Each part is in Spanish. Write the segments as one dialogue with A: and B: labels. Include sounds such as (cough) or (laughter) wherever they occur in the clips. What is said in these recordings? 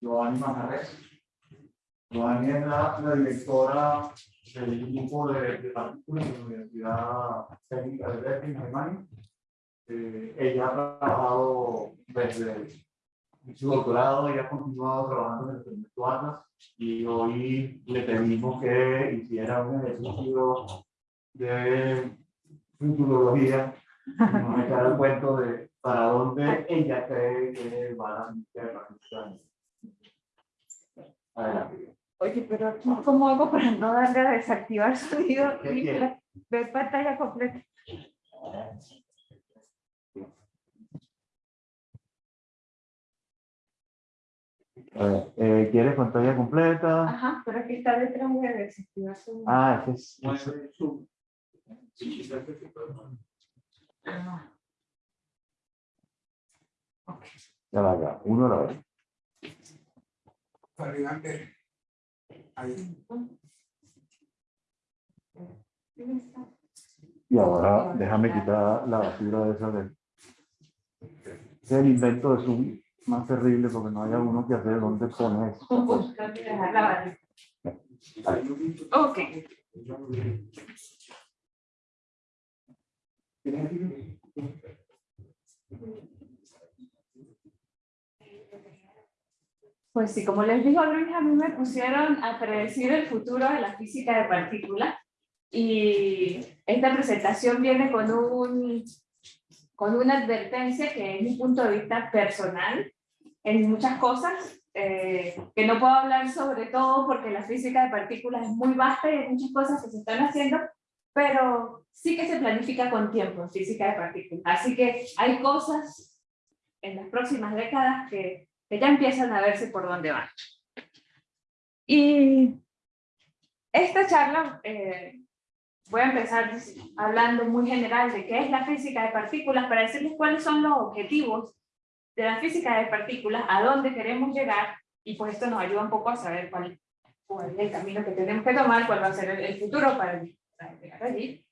A: Giovanni Manjarres. Giovanni es la, la directora del grupo de, de partículas de la Universidad Técnica de Berkeley, en Alemania. Eh, ella ha trabajado desde su doctorado, ella ha continuado trabajando en el proyecto Atlas y hoy le pedimos que hiciera un ejercicio de futurología, nos echara el cuento de para dónde ella cree que va la Tierra. Adelante.
B: Oye, pero aquí, ¿cómo hago para no darle a desactivar sonido
A: ¿Qué
B: y ver pantalla completa?
A: A ver, eh, ¿Quieres pantalla completa?
B: Ajá, pero aquí está detrás de desactivar sonido.
A: Ah, ese es. ese-
B: Ah. Ok.
A: Ya va, ya. Uno a la vez.
C: Ahí.
A: Y ahora déjame quitar la basura de esa del. Es el invento de Zoom más terrible porque no haya uno que hacer dónde pone eso.
B: Dejar la barra. Ok. Pues sí, como les dijo Luis, a mí me pusieron a predecir el futuro de la física de partículas y esta presentación viene con, un, con una advertencia que es mi punto de vista personal en muchas cosas, eh, que no puedo hablar sobre todo porque la física de partículas es muy vasta y hay muchas cosas que se están haciendo, pero sí que se planifica con tiempo en física de partículas. Así que hay cosas en las próximas décadas que, que ya empiezan a verse por dónde van. Y esta charla, eh, voy a empezar hablando muy general de qué es la física de partículas para decirles cuáles son los objetivos de la física de partículas, a dónde queremos llegar, y pues esto nos ayuda un poco a saber cuál, cuál es el camino que tenemos que tomar, cuál va a ser el, el futuro para, para llegar allí.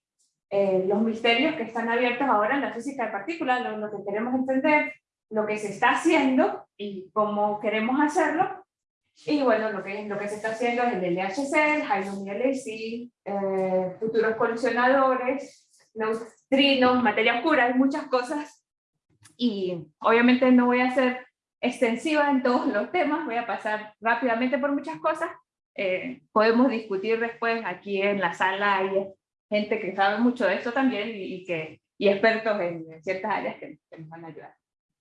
B: Eh, los misterios que están abiertos ahora en la física de partículas, lo, lo que queremos entender, lo que se está haciendo y cómo queremos hacerlo, y bueno, lo que, lo que se está haciendo es el LHC, el LHC, eh, futuros colisionadores, neutrinos, materia oscura, hay muchas cosas y obviamente no voy a ser extensiva en todos los temas, voy a pasar rápidamente por muchas cosas. Eh, podemos discutir después, aquí en la sala hay gente que sabe mucho de esto también y, y que, y expertos en, en ciertas áreas que, que nos van a ayudar.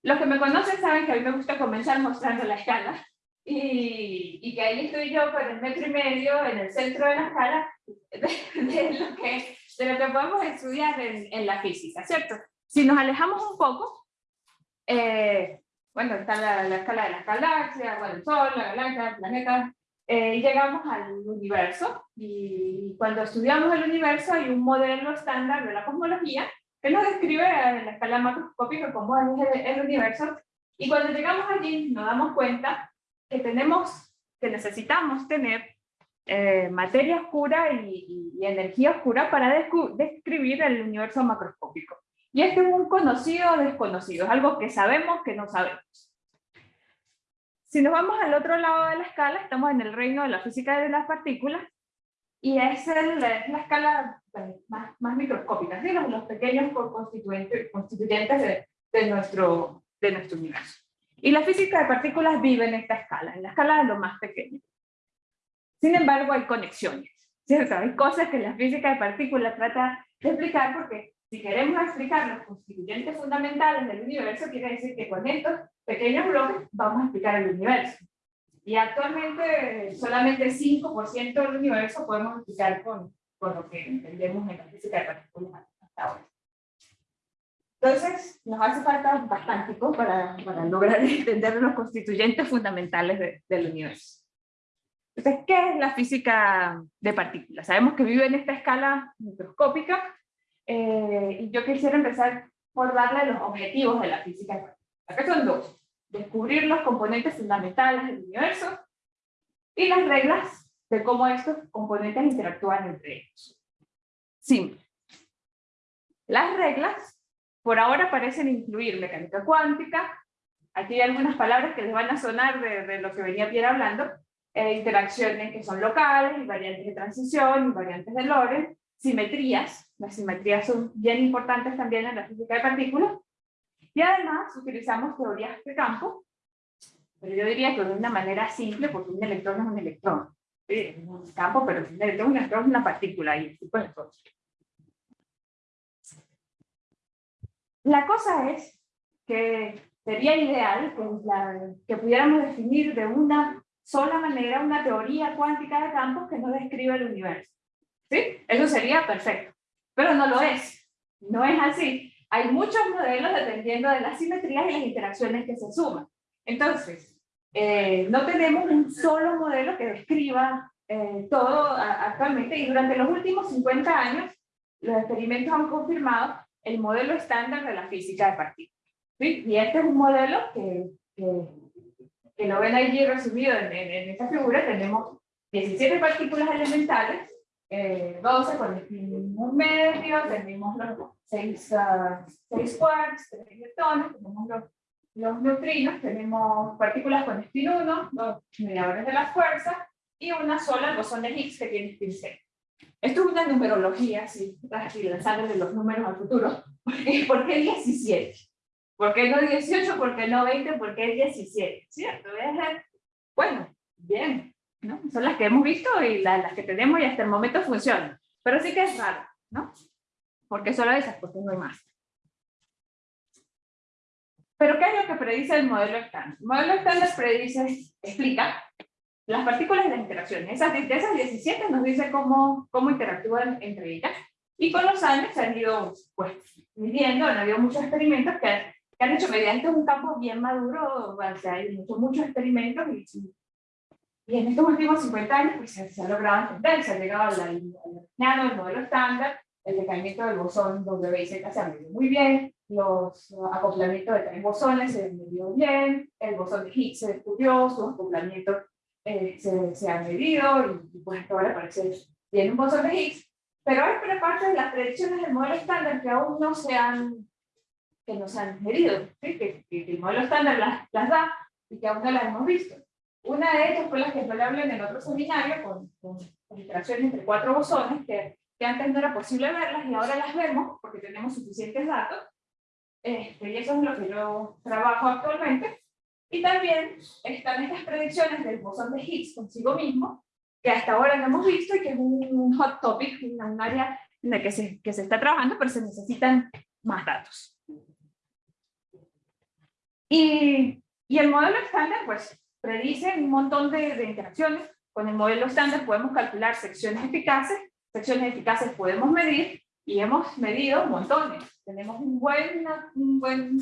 B: Los que me conocen saben que a mí me gusta comenzar mostrando la escala y, y que ahí estoy yo con el metro y medio en el centro de la escala de, de lo, que, de lo que podemos estudiar en, en la física, ¿cierto? Si nos alejamos un poco, eh, bueno, está la, la, escala de las galaxias, bueno, el Sol, la galaxia, el planeta, eh, llegamos al universo, y cuando estudiamos el universo hay un modelo estándar de la cosmología que nos describe en la escala macroscópica cómo es el, el universo, y cuando llegamos allí nos damos cuenta que tenemos, que necesitamos tener eh, materia oscura y, y, y, energía oscura para describir el universo macroscópico. Y este es un conocido desconocido, es algo que sabemos que no sabemos. Si nos vamos al otro lado de la escala, estamos en el reino de la física de las partículas, y es, el, es la escala más, más microscópica, ¿sí? los, los pequeños constituyentes, constituyentes de, de, nuestro, de nuestro universo. Y la física de partículas vive en esta escala, en la escala de lo más pequeño. Sin embargo, hay conexiones, ¿cierto? Hay cosas que la física de partículas trata de explicar porque si queremos explicar los constituyentes fundamentales del universo, quiere decir que con estos pequeños bloques vamos a explicar el universo. Y actualmente solamente 5% del universo podemos explicar con, con lo que entendemos en la física de partículas hasta ahora. Entonces, nos hace falta bastante para, para lograr (laughs) entender los constituyentes fundamentales de, del universo. Entonces, ¿qué es la física de partículas? Sabemos que vive en esta escala microscópica, eh, y yo quisiera empezar por darle los objetivos de la física de partículas. Acá son dos. Descubrir los componentes fundamentales del universo y las reglas de cómo estos componentes interactúan entre ellos. Simple. Las reglas por ahora parecen incluir mecánica cuántica, aquí hay algunas palabras que les van a sonar de, lo que venía Pierre hablando, eh, interacciones que son locales, invariantes de transición, invariantes de Lorentz, simetrías, las simetrías son bien importantes también en la física de partículas, y además utilizamos teorías de campo, pero yo diría que de una manera simple, porque un electrón es un electrón. Es un campo, pero un electrón, un electrón es una partícula y tipo de. La cosa es que sería ideal que, la- que pudiéramos definir de una sola manera una teoría cuántica de campos que nos describa el universo. ¿Sí? Eso sería perfecto. Pero no lo es. No es así. Hay muchos modelos dependiendo de las simetrías y las interacciones que se suman. Entonces, eh, no tenemos un solo modelo que describa eh, todo a- actualmente y durante los últimos 50 años los experimentos han confirmado el modelo estándar de la física de partículas. ¿sí? Y este es un modelo que, que, que lo ven allí resumido en, en, en esta figura. Tenemos 17 partículas elementales, eh, 12 con un medio, tenemos los 6, quarks, 3 leptones, tenemos los, los neutrinos, tenemos partículas con spin 1, los mediadores de la fuerza, y una sola, bosón de Higgs, que tiene spin 0. Esto es una numerología, si estás lanzándole los números al futuro. (laughs) ¿Por qué 17? ¿Por qué no 18? ¿Por qué no 20? ¿Por qué 17? ¿Cierto? Bueno, bien, ¿no? Son las que hemos visto y la- las que tenemos y hasta el momento funcionan. Pero sí que es raro, ¿no? Porque solo esas, porque no hay más. Pero ¿qué es lo que predice el modelo estándar? El modelo estándar predice, explica las partículas y las interacciones. Esas, de esas 17 nos dice cómo, cómo interactúan entre ellas. Y con los años se han ido pues, midiendo, han habido muchos experimentos que, que han hecho mediante un campo bien maduro, o sea, hay muchos, muchos experimentos y, y en estos últimos 50 años pues, se, se ha logrado entender, se ha llegado al, nano, el modelo estándar, el decaimiento del bosón W y Z se ha medido muy bien, los acoplamientos de tres bosones se medido bien, el bosón de Higgs se descubrió, sus acoplamientos eh, se, se han medido y, pues ahora parece bien un bosón de Higgs, pero hay parte de las predicciones del modelo estándar que aún no se han, que no se han medido, ¿sí? que, que- que el modelo estándar las, las da y que aún no las hemos visto. Una de ellas fue la que yo le hablé en el otro seminario con, con, con interacciones entre cuatro bosones que, que antes no era posible verlas y ahora las vemos porque tenemos suficientes datos. Este, y eso es lo que yo trabajo actualmente. Y también están estas predicciones del bosón de Higgs consigo mismo, que hasta ahora no hemos visto y que es un hot topic, un área en la que se, que se está trabajando, pero se necesitan más datos. Y, y el modelo estándar, pues, predice un montón de, de interacciones. Con el modelo estándar podemos calcular secciones eficaces, secciones eficaces podemos medir, y hemos medido montones. Tenemos un buen, un buen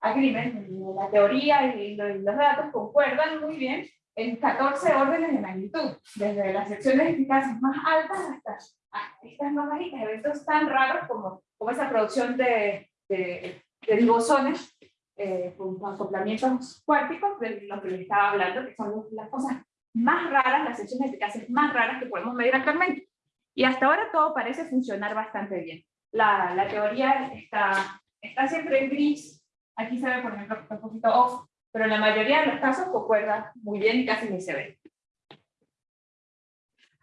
B: agreement, la teoría y lo- y los datos concuerdan muy bien en 14 órdenes de magnitud, desde las secciones eficaces más altas hasta, hasta estas más bajitas, eventos tan raros como, como esa producción de, de, de bosones eh, con acoplamientos cuánticos, de lo que les estaba hablando, que son las cosas más raras, las secciones eficaces más raras que podemos medir actualmente. Y hasta ahora todo parece funcionar bastante bien. La, la teoría está, está siempre en gris, aquí se ve por ejemplo un poquito off, pero en la mayoría de los casos concuerda muy bien y casi ni se ve.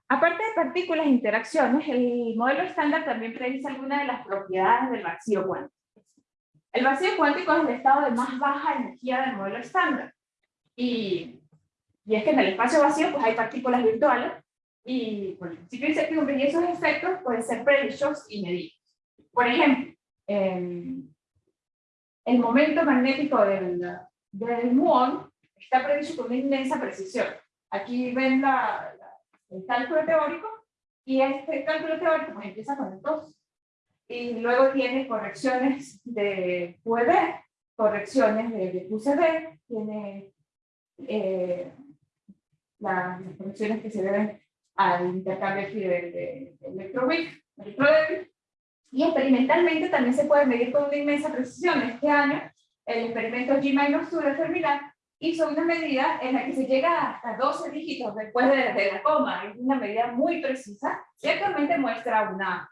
B: Aparte de partículas e interacciones, el modelo estándar también predice algunas de las propiedades del vacío cuántico. El vacío cuántico es el estado de más baja energía del modelo estándar. Y, y es que en el espacio vacío pues hay partículas virtuales y por principio de incertidumbre y esos efectos pueden ser predichos y medidos. Por ejemplo, em, el momento magnético del, del muón está predicho con una inmensa precisión. Aquí ven la, la- el cálculo teórico y este cálculo teórico pues, empieza con el 2 y luego tiene correcciones de QED, correcciones de, de QCD, tiene eh, la- las correcciones que se deben al intercambio de, de, de electroweak, electrodébil, y experimentalmente también se puede medir con una inmensa precisión. Este año, el experimento G-2 de Fermilab hizo una medida en la que se llega hasta 12 dígitos después de, de la coma. Es una medida muy precisa y actualmente muestra una,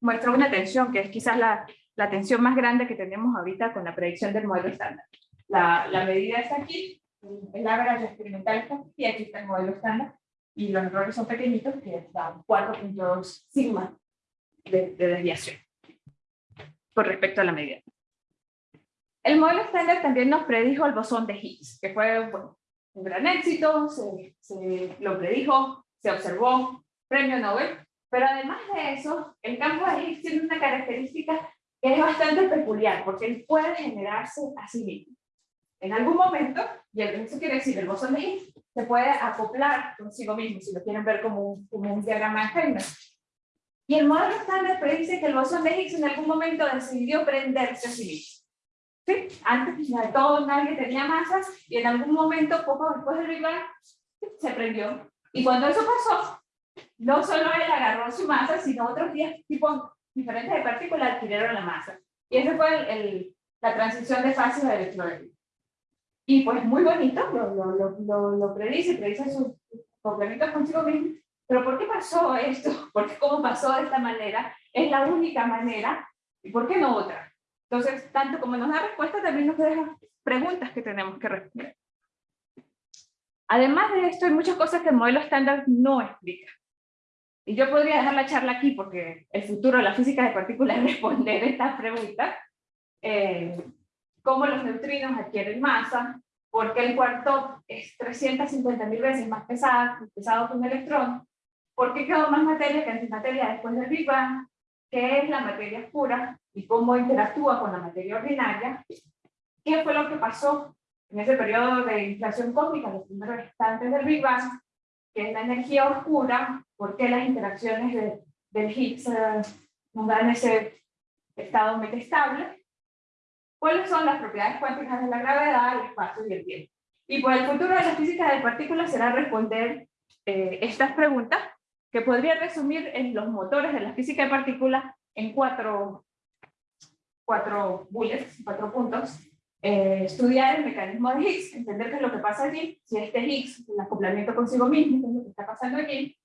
B: muestra una tensión que es quizás la, la tensión más grande que tenemos ahorita con la predicción del modelo estándar. la, la medida está aquí, el average experimental está aquí, y aquí está el modelo estándar, y los errores son pequeñitos, que dan 4.2 sigma de, de desviación con respecto a la medida. El modelo estándar también nos predijo el bosón de Higgs, que fue bueno, un gran éxito, se, se, lo predijo, se observó, premio Nobel, pero además de eso, el campo de Higgs tiene una característica que es bastante peculiar, porque él puede generarse a sí mismo. En algún momento, y eso quiere decir, el bosón de Higgs se puede acoplar consigo mismo, si lo quieren ver como un, como un diagrama de Feynman. Y el modelo estándar predice que el bosón de Higgs en algún momento decidió prenderse a sí mismo. ¿Sí? Antes de todo nadie tenía masas y en algún momento, poco después del Big Bang, se prendió. Y cuando eso pasó, no solo él agarró su masa, sino otros 10 tipos diferentes de partículas adquirieron la masa. Y esa fue el, el, la transición de fase de electrólisis. Y pues muy bonito, lo, lo, lo, lo, predice, predice sus complementos consigo mismo. Pero ¿por qué pasó esto? (laughs) ¿Por qué cómo pasó de esta manera? Es la única manera, ¿y por qué no otra? Entonces, tanto como nos da respuesta, también nos deja preguntas que tenemos que responder. Además de esto, hay muchas cosas que el modelo estándar no explica. Y yo podría dejar la charla aquí porque el futuro de la física de partículas es (laughs) responder estas preguntas. Eh, ¿Cómo los neutrinos adquieren masa? ¿Por qué el cuarto es 350.000 veces más pesado, que un electrón? ¿Por qué quedó más materia que antimateria después del Big Bang? ¿Qué es la materia oscura? ¿Y cómo interactúa con la materia ordinaria? ¿Qué fue lo que pasó en ese periodo de inflación cósmica, los primeros instantes del Big Bang? ¿Qué es la energía oscura? ¿Por qué las interacciones de, del Higgs eh, nos dan ese estado metastable? ¿Cuáles son las propiedades cuánticas de la gravedad, el espacio y el tiempo? Y pues el futuro de la física de partículas será responder eh, estas preguntas, que podría resumir en los motores de la física de partículas en cuatro, cuatro bullets, cuatro puntos. Eh, estudiar el mecanismo de Higgs, entender qué es lo que pasa allí, si este Higgs, el acoplamiento consigo mismo, qué es lo que está pasando aquí,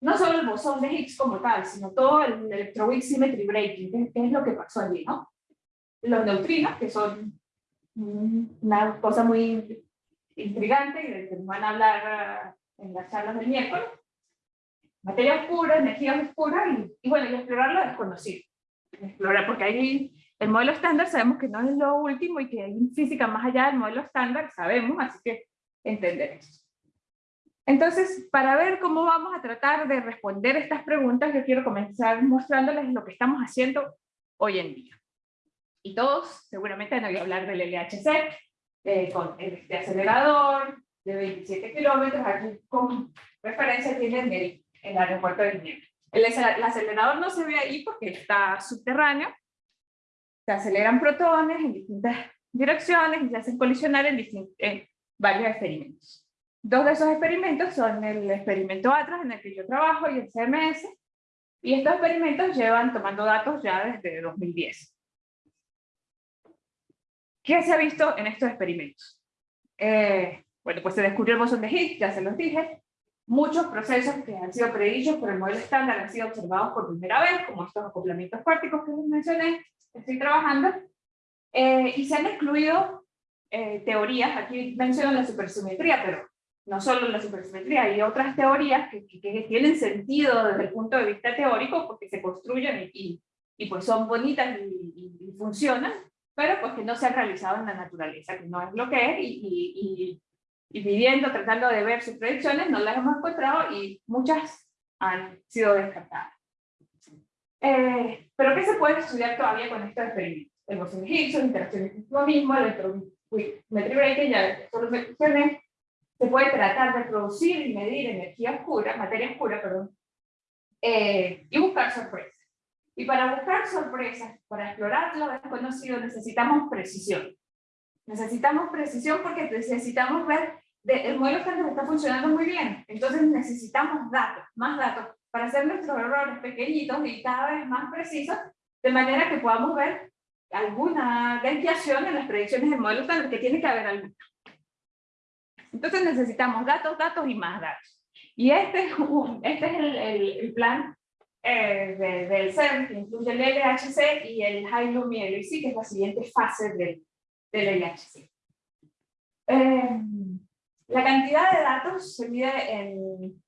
B: no solo el bosón de Higgs como tal, sino todo el electroweak symmetry breaking, qué es lo que pasó allí, ¿no? los neutrinos, que son una cosa muy intrigante y que van a hablar uh, en las charlas del miércoles. Materia oscura, energía oscura y, y bueno, y explorar lo desconocido. Explorar, porque ahí el modelo estándar sabemos que no es lo último y que hay física más allá del modelo estándar, sabemos, así que entender eso. Entonces, para ver cómo vamos a tratar de responder estas preguntas, yo quiero comenzar mostrándoles lo que estamos haciendo hoy en día y todos seguramente han oído hablar del LHC, eh, con este acelerador de 27 kilómetros, aquí con referencia tienen el, el aeropuerto de Ginebra. El, el, acelerador no se ve ahí porque está subterráneo, se aceleran protones en distintas direcciones y se hacen colisionar en, en varios experimentos. Dos de esos experimentos son el experimento ATRAS en el que yo trabajo y el CMS, y estos experimentos llevan tomando datos ya desde 2010. ¿Qué se ha visto en estos experimentos? Eh, bueno, pues se descubrió el bosón de Higgs, ya se los dije. Muchos procesos que han sido predichos por el modelo estándar han sido observados por primera vez, como estos acoplamientos cuánticos que les mencioné, estoy trabajando. Eh, y se han excluido eh, teorías, aquí menciono la supersimetría, pero no solo la supersimetría, hay otras teorías que, que, tienen sentido desde el punto de vista teórico porque se construyen y, y pues son bonitas y, funcionan, pero pues que no se han realizado en la naturaleza, que no es lo que es, y, viviendo, tratando de ver sus predicciones, no las hemos encontrado y muchas han sido descartadas. Eh, pero ¿qué se puede estudiar todavía con estos experimentos? El bosón de Higgs, interacciones con mismo, el electrometry breaking, ya solo se puede tratar de producir y medir energía oscura, materia oscura, perdón, eh, y buscar sorpresas. Y para buscar sorpresas, para explorar lo desconocido, necesitamos precisión. Necesitamos precisión porque necesitamos ver, de, el modelo está funcionando muy bien, entonces necesitamos datos, más datos, para hacer nuestros errores pequeñitos y cada vez más precisos, de manera que podamos ver alguna desviación en las predicciones del modelo estándar, que tiene que haber alguna. Entonces necesitamos datos, datos y más datos. Y este es, un, este es el, el, el plan eh, de, del CERN, que incluye el LHC y el High Lumi LHC, que es la siguiente fase del, del LHC. Eh, la cantidad de datos se mide en,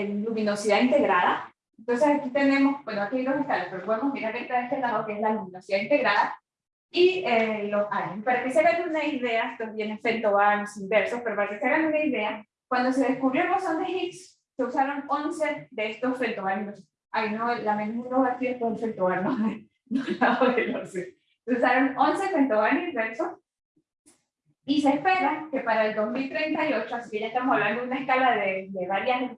B: en luminosidad integrada. Entonces aquí tenemos, bueno, aquí hay dos escalas, pero podemos mirar esta de este lado, que es la luminosidad integrada, y eh, los años. Para que se hagan una idea, estos vienen femtobarns inversos, pero para que se hagan una idea, cuando se descubrió el bosón de Higgs, se usaron 11 de estos femtobarns. Ay, no, la menú aquí es con femtobarn, no, lado del 11. Se usaron 11 femtobarns inversos, y se espera que para el 2038, así que ya estamos hablando de una escala de, de varias,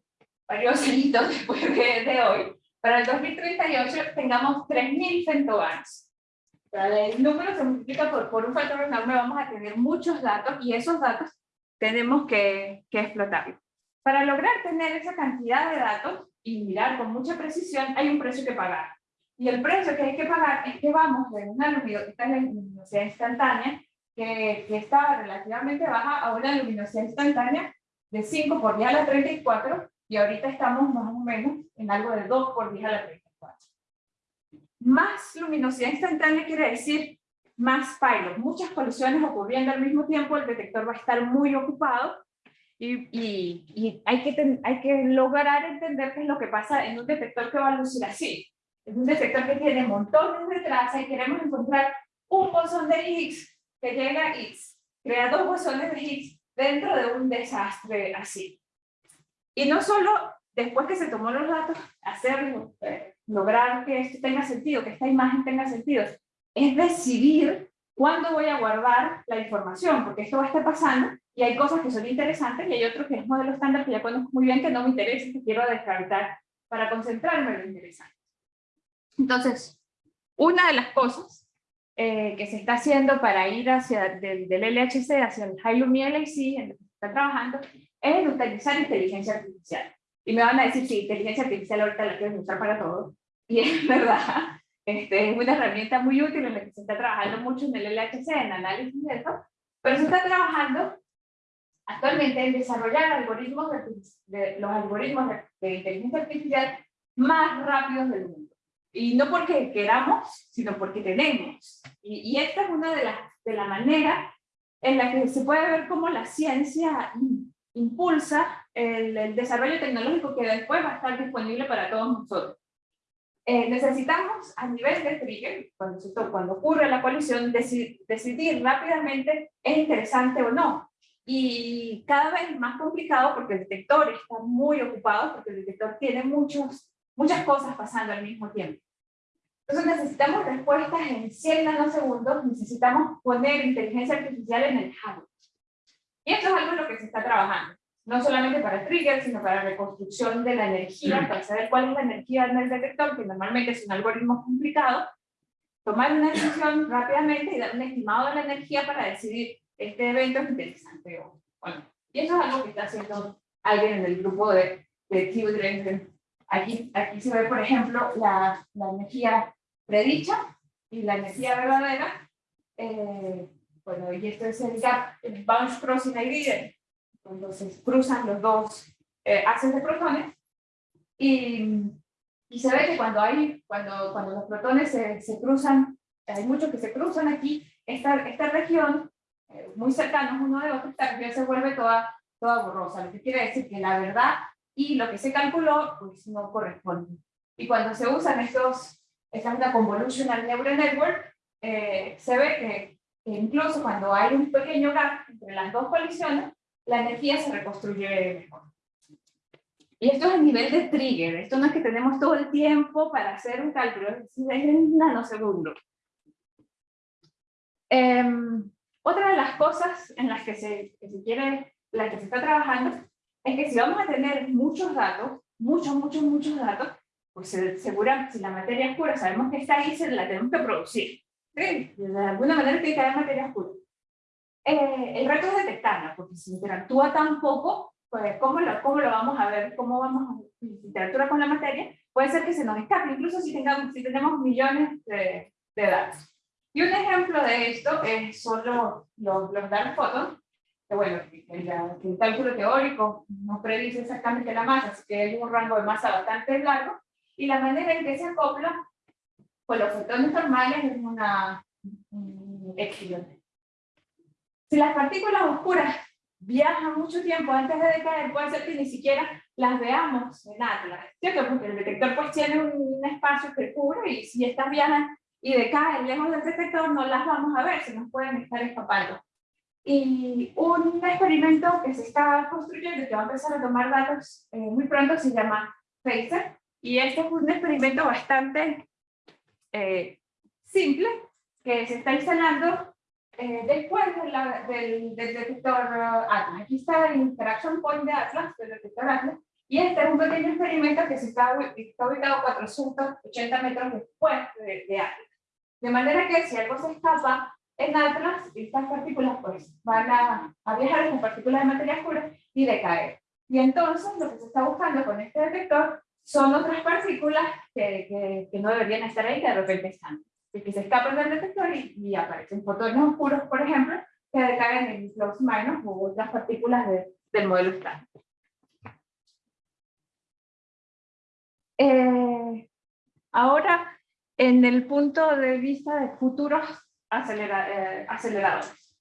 B: varios (laughs) hitos después de, de hoy, para el 2038 tengamos 3.000 femtobarns el número se multiplica por, por un factor enorme, vamos a tener muchos datos y esos datos tenemos que, que explotarlos. Para lograr tener esa cantidad de datos y mirar con mucha precisión, hay un precio que pagar. Y el precio que hay que pagar es que vamos de una luminosidad, luminosidad instantánea, que, que estaba relativamente baja, a una luminosidad instantánea de 5 por 10 a la 34, y ahorita estamos más o menos en algo de 2 por 10 a la 34. Más luminosidad instantánea quiere decir más pilot, muchas colisiones ocurriendo al mismo tiempo, el detector va a estar muy ocupado y, y, hay, que hay que lograr entender qué es lo que pasa en un detector que va a lucir así. Es un detector que tiene montones de trazas y queremos encontrar un bosón de Higgs que llega a X, crea dos bosones de Higgs dentro de un desastre así. Y no solo después que se tomó los datos, hacerlo, eh, lograr que esto tenga sentido, que esta imagen tenga sentido, es decidir cuándo voy a guardar la información, porque esto va a estar pasando y hay cosas que son interesantes y hay otros que es modelo estándar que ya conozco muy bien que no me interesa, que quiero descartar para concentrarme en lo interesante. Entonces, una de las cosas eh, que se está haciendo para ir hacia del, del LHC hacia el High Lumi LAC, en lo que se está trabajando, es utilizar inteligencia artificial. Y me van a decir, sí, inteligencia artificial ahorita la quiero usar para todo. Y (laughs) es verdad, este, es una herramienta muy útil en la que se está trabajando mucho en el LHC, en análisis de eso, pero se está trabajando actualmente en desarrollar algoritmos de, los algoritmos de, inteligencia artificial más rápidos del mundo. Y no porque queramos, sino porque tenemos. Y, y esta es una de las de la manera en la que se puede ver cómo la ciencia impulsa el, desarrollo tecnológico que después va a estar disponible para todos nosotros. Eh, necesitamos a nivel de trigger, cuando, cuando ocurre la colisión, decidir rápidamente es interesante o no. Y cada vez más complicado porque el detector está muy ocupado, porque el detector tiene muchos, muchas cosas pasando al mismo tiempo. Entonces necesitamos respuestas en 100 nanosegundos, necesitamos poner inteligencia artificial en el hardware. Y esto es algo en lo que se está trabajando no solamente para trigger, sino para reconstrucción de la energía, para saber cuál es la energía en el detector, que normalmente es un algoritmo complicado, tomar una decisión rápidamente y dar un estimado de la energía para decidir este evento es interesante o bueno. Y eso es algo que está haciendo alguien en el grupo de, de Aquí, aquí se ve, por ejemplo, la, la energía predicha y la energía verdadera. Eh, bueno, y esto es el gap, el bounce crossing ID cuando se cruzan los dos eh, haces de protones, y, y, se ve que cuando, hay, cuando, cuando los protones se, se cruzan, hay muchos que se cruzan aquí, esta, esta región, eh, muy cercanos uno de otro, esta región se vuelve toda, toda borrosa, lo que quiere decir que la verdad y lo que se calculó, pues no corresponde. Y cuando se usan estos, esta es una convolutional neural network, eh, se ve que incluso cuando hay un pequeño gap entre las dos colisiones, la energía se reconstruye mejor. Y esto es el nivel de trigger, esto no es que tenemos todo el tiempo para hacer un cálculo, es en nanosegundos. Em, otra de las cosas en las que se, que se quiere, la que se está trabajando, es que si vamos a tener muchos datos, muchos, muchos, muchos datos, pues seguramente si la materia es pura, sabemos que está ahí, se la tenemos que producir. De alguna manera tiene que haber materia pura. Eh, el reto es detectarla, porque si interactúa tan poco, pues ¿cómo lo, ¿cómo lo vamos a ver? ¿Cómo vamos a interactuar con la materia? Puede ser que se nos escape, incluso si, tengamos, si tenemos millones de, de datos. Y un ejemplo de esto es, son los, los, dark photons, que bueno, el, el, cálculo teórico no predice exactamente la masa, así que hay un rango de masa bastante largo, y la manera en que se acopla con los fotones normales es una, un Si las partículas oscuras viajan mucho tiempo antes de decaer, puede ser que ni siquiera las veamos en Atlas, ¿cierto? Porque el detector pues tiene un espacio que cubre y si estas viajan y decaen lejos del detector, no las vamos a ver, se nos pueden estar escapando. Y un experimento que se está construyendo y que va a empezar a tomar datos eh, muy pronto se llama PHASER, y este es un experimento bastante eh, simple que se está instalando eh, después del, del, detector Atlas. Aquí está el Interaction Point de Atlas, del detector Atlas, y este es un pequeño experimento que se está, está ubicado 480 metros después de, de, Atlas. De manera que si algo se escapa en Atlas, estas partículas pues van a, a viajar en partículas de materia oscura y decaer. Y entonces lo que se está buscando con este detector son otras partículas que, que, que no deberían estar ahí, que de repente están que se escapan del detector y, aparecen fotones oscuros, por ejemplo, que decaen en los minus o otras partículas de, del modelo estándar. Eh, ahora, en el punto de vista de futuros eh, aceleradores.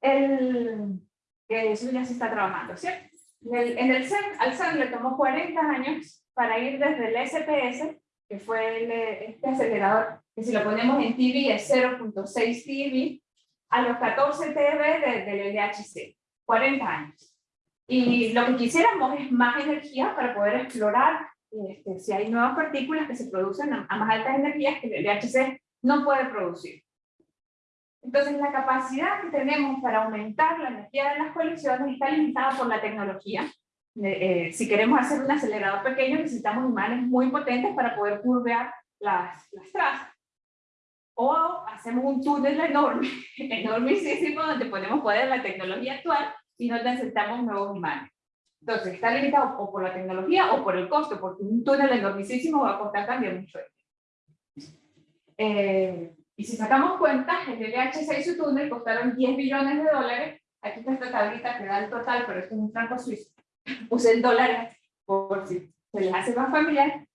B: El, que eso ya se está trabajando, ¿cierto? En el, en el CERN, al CERN le tomó 40 años para ir desde el SPS, que fue el, este acelerador que si lo ponemos en TV es 0.6 TV, a los 14 TeV del LHC, 40 años. Y lo que quisiéramos es más energía para poder explorar este, si hay nuevas partículas que se producen a, más altas energías que el LHC no puede producir. Entonces la capacidad que tenemos para aumentar la energía de las colisiones está limitada por la tecnología. Eh, si queremos hacer un acelerador pequeño necesitamos imanes muy potentes para poder curvear las, las trazas o hacemos un túnel enorme, (laughs) enormísimo, donde podemos poner la tecnología actual y no necesitamos nuevos imanes. Entonces, está limitado o por la tecnología o por el costo, porque un túnel enormísimo va a costar también mucho. Eh, y si sacamos cuentas, el LHC y su túnel costaron 10 billones de dólares. Aquí está esta tablita que da el total, pero esto es un franco suizo. (laughs) Puse el dólar por si se les hace más familiar.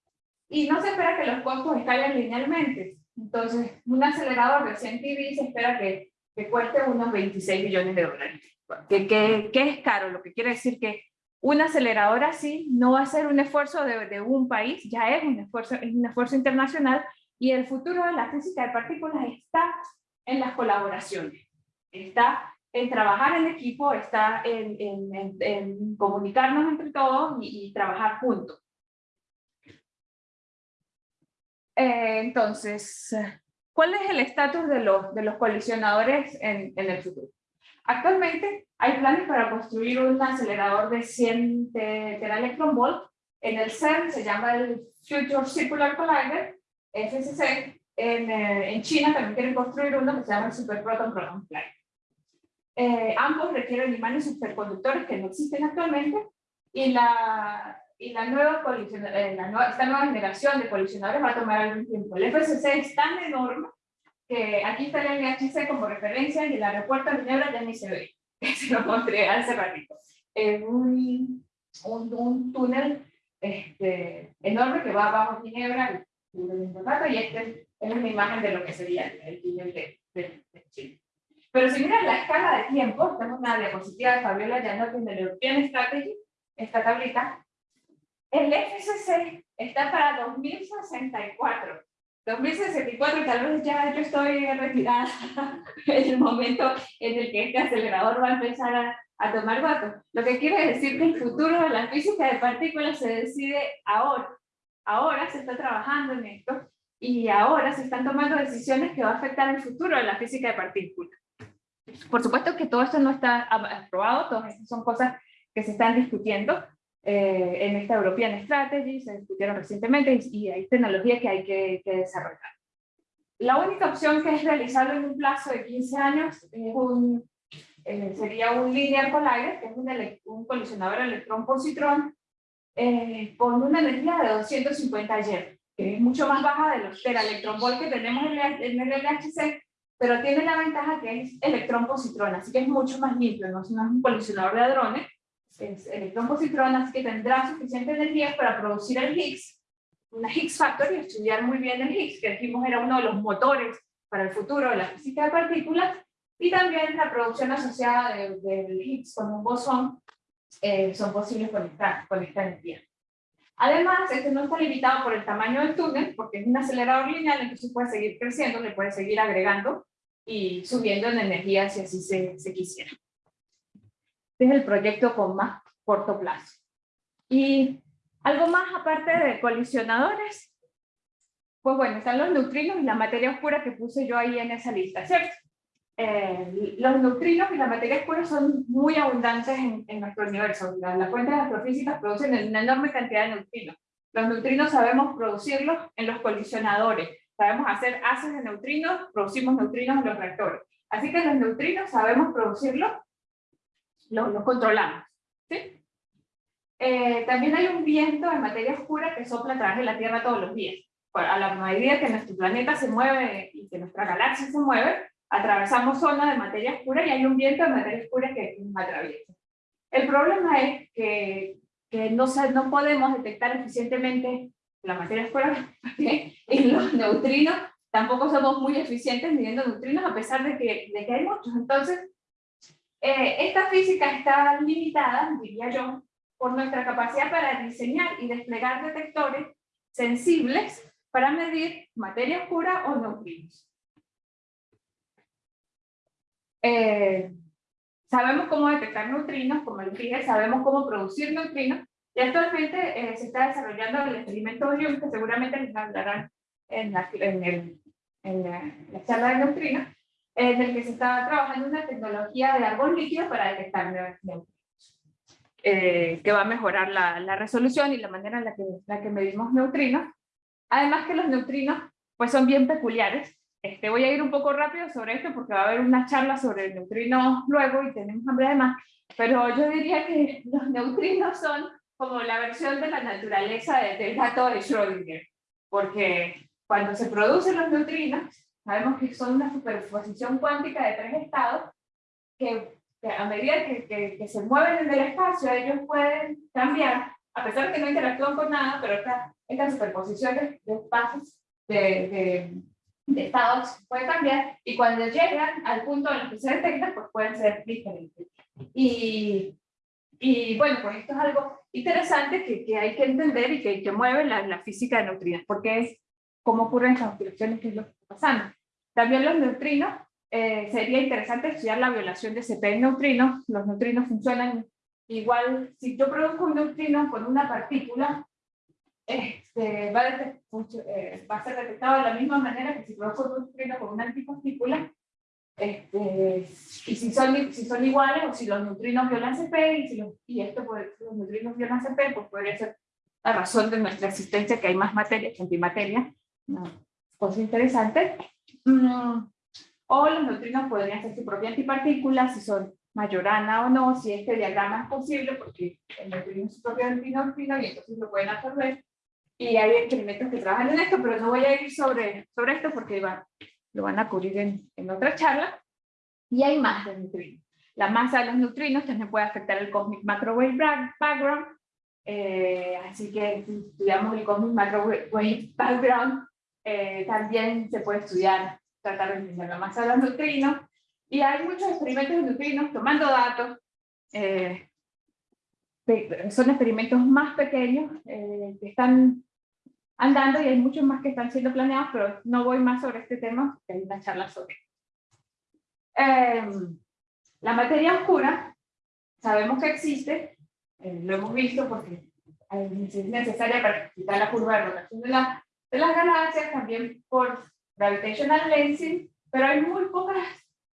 B: Y no se espera que los costos escalen linealmente. Entonces, un acelerador 100 TV se espera que, que cueste unos 26 millones de dólares. ¿Qué, qué, qué es caro? Lo que quiere decir que un acelerador así no va a ser un esfuerzo de, de, un país, ya es un esfuerzo, es un esfuerzo internacional y el futuro de la física de partículas está en las colaboraciones, está en trabajar en equipo, está en, comunicarnos entre todos y, trabajar juntos. Eh, entonces, ¿cuál es el estatus de los, de en, el futuro? Actualmente hay planes para construir un acelerador de 100 electron volt. En el CERN se llama el Future Circular Collider, FCC. En, eh, en China también quieren construir uno que se llama el Super Proton Proton Flight. Eh, ambos requieren imanes superconductores que no existen actualmente y la, y la nueva eh, la nueva, esta nueva generación de colisionadores va a tomar algún tiempo. El FCC es tan enorme que aquí está el LHC como referencia y el aeropuerto de Ginebra ya ni se ve. (laughs) Se lo mostré hace ratito. Es un, un, un túnel este, enorme que va bajo Ginebra y, este es una imagen de lo que sería el túnel de, de, Chile. Pero si miran la escala de tiempo, tenemos una diapositiva de Fabiola Llanotti en el European Strategy, esta tablita, el FCC está para 2064. 2064, tal vez ya yo estoy retirada (laughs) en el momento en el que este acelerador va a empezar a, a tomar datos. Lo que quiere decir que el futuro de la física de partículas se decide ahora. Ahora se está trabajando en esto y ahora se están tomando decisiones que van a afectar el futuro de la física de partículas. Por supuesto que todo esto no está aprobado, todas estas son cosas que se están discutiendo, eh, en esta European Strategy, se discutieron recientemente y, hay tecnología que hay que, desarrollar. La única opción que es realizarlo en un plazo de 15 años es un, eh, sería un linear collider, que es un, un colisionador electrón-positrón, eh, con una energía de 250 J, que es mucho más baja de los electrón volt que tenemos en el, en el LHC, pero tiene la ventaja que es electrón-positrón, así que es mucho más limpio, no es un colisionador de hadrones, es electrón-positrón, así que tendrá suficiente energía para producir el Higgs, una Higgs factor y estudiar muy bien el Higgs, que dijimos era uno de los motores para el futuro de la física de partículas, y también la producción asociada del de Higgs con un bosón eh, son posibles con esta, con esta energía. Además, este no está limitado por el tamaño del túnel, porque es un acelerador lineal, entonces puede seguir creciendo, le puede seguir agregando y subiendo en energía si así se, se quisiera. Este es el proyecto con más corto plazo. Y algo más aparte de colisionadores, pues bueno, están los neutrinos y la materia oscura que puse yo ahí en esa lista, ¿cierto? Eh, los neutrinos y la materia oscura son muy abundantes en, en nuestro universo. Las fuentes astrofísicas producen una enorme cantidad de neutrinos. Los neutrinos sabemos producirlos en los colisionadores. Sabemos hacer haces de neutrinos, producimos neutrinos en los reactores. Así que los neutrinos sabemos producirlos, los, controlamos. ¿sí? Eh, también hay un viento de materia oscura que sopla a través de la Tierra todos los días. A la medida que nuestro planeta se mueve y que nuestra galaxia se mueve, atravesamos zonas de materia oscura y hay un viento de materia oscura que nos atraviesa. El problema es que, que no, no podemos detectar eficientemente la materia oscura (laughs) y los neutrinos tampoco somos muy eficientes midiendo neutrinos a pesar de que, de que hay muchos. Entonces, eh, esta física está limitada, diría yo, por nuestra capacidad para diseñar y desplegar detectores sensibles para medir materia oscura o neutrinos. Eh, sabemos cómo detectar neutrinos, como les dije, sabemos cómo producir neutrinos, y actualmente eh, se está desarrollando el experimento Orion, que seguramente les hablarán en la, en el, en la, charla de neutrinos, en el que se está trabajando una tecnología de árbol líquido para detectar neutrinos. Eh, que va a mejorar la, la, resolución y la manera en la que, la que medimos neutrinos. Además que los neutrinos pues son bien peculiares, este, voy a ir un poco rápido sobre esto porque va a haber una charla sobre neutrinos luego y tenemos hambre de más, pero yo diría que los neutrinos son como la versión de la naturaleza del gato de Schrödinger, porque cuando se producen los neutrinos, sabemos que son una superposición cuántica de tres estados que, a medida que, que, se mueven en el espacio, ellos pueden cambiar, a pesar de que no interactúan con nada, pero esta, esta superposición de, espacios de de estados puede cambiar y cuando llegan al punto en el que se detectan, pues pueden ser diferentes. Y, y bueno, pues esto es algo interesante que, que hay que entender y que, que mueve la, la, física de neutrinos, porque es cómo ocurren estas oscilaciones que es lo que está pasando. También los neutrinos, eh, sería interesante estudiar la violación de CP en neutrinos. Los neutrinos funcionan igual, si yo produzco un neutrino con una partícula, este, va, a eh, va, a ser detectado de la misma manera que si produzco un neutrino con una antipartícula, este, y si son, si son iguales o si los neutrinos violan CP y, si los, y esto puede, los neutrinos violan CP, pues podría ser la razón de nuestra existencia que hay más materia que antimateria. Una cosa interesante. Mm, o los neutrinos podrían ser su propia antipartícula, si son mayorana o no, si este diagrama es posible, porque el neutrino es su propio antineutrino y entonces lo pueden absorber y hay experimentos que trabajan en esto, pero no voy a ir sobre, sobre esto porque va, lo van a cubrir en, en otra charla. Y hay más de neutrinos. La masa de los neutrinos también puede afectar el Cosmic Microwave Background, eh, así que si estudiamos el Cosmic Microwave Background, eh, también se puede estudiar, tratar de entender la masa de los neutrinos, y hay muchos experimentos de neutrinos tomando datos, eh, son experimentos más pequeños que están andando y hay muchos más que están siendo planeados, pero no voy más sobre este tema, porque hay una charla sobre. Eh, la materia oscura, sabemos que existe, eh, lo hemos visto porque es necesaria para explicar la curva de rotación de, la, de las galaxias, también por gravitational lensing, pero hay muy pocas,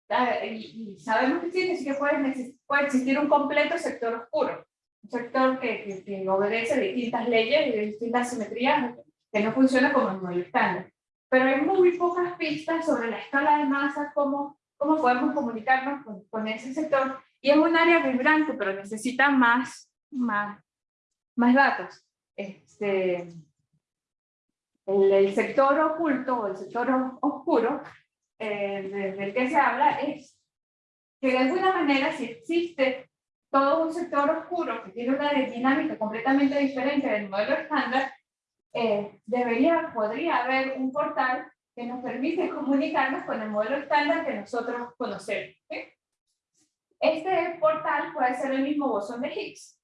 B: eh, y, sabemos que existe, así que puede, puede existir un completo sector oscuro, un sector que, que, que obedece distintas leyes y distintas simetrías que no funciona como el modelo estándar. Pero hay muy pocas pistas sobre la escala de masa, cómo, cómo podemos comunicarnos con, con ese sector. Y es un área vibrante, pero necesita más, más, más datos. Este, el, el, sector oculto o el sector oscuro eh, del que se habla es que de alguna manera si existe todo un sector oscuro que tiene una dinámica completamente diferente del modelo estándar, eh, debería, podría haber un portal que nos permite comunicarnos con el modelo estándar que nosotros conocemos. Este portal puede ser el mismo bosón de Higgs,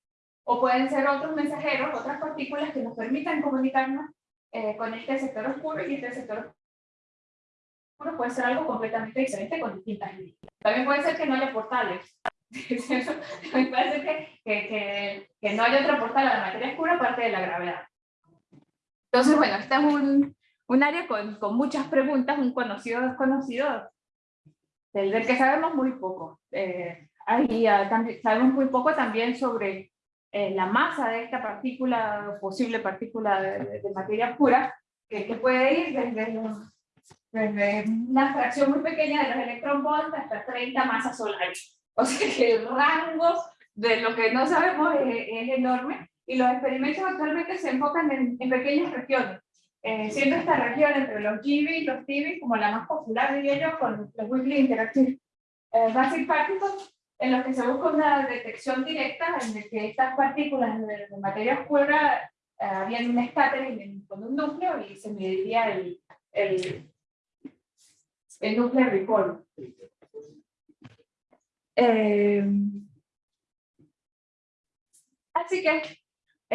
B: o pueden ser otros mensajeros, otras partículas que nos permitan comunicarnos eh, con este sector oscuro y este sector oscuro puede ser algo completamente diferente con distintas líneas. También puede ser que no haya portales. (laughs) También puede ser que, que, que, que no haya otro portal a la materia oscura aparte de la gravedad. Entonces, bueno, este es un, un área con, con, muchas preguntas, un conocido desconocido, del, del que sabemos muy poco. Eh, ahí, sabemos muy poco también sobre eh, la masa de esta partícula, posible partícula de, de materia oscura, que, que, puede ir desde, desde, una fracción muy pequeña de los electronvolts hasta 30 masas solares. O sea que el rango de lo que no sabemos es, es enorme y los experimentos actualmente se enfocan en, en pequeñas regiones, eh, siendo esta región entre los GeV y los TeV como la más popular, diría yo, con los Weakly Interactive eh, Basic Particles, en los que se busca una detección directa en el que estas partículas de, de materia oscura eh, habían un scattering con un núcleo y se mediría el, el, el núcleo recall. Eh, así que,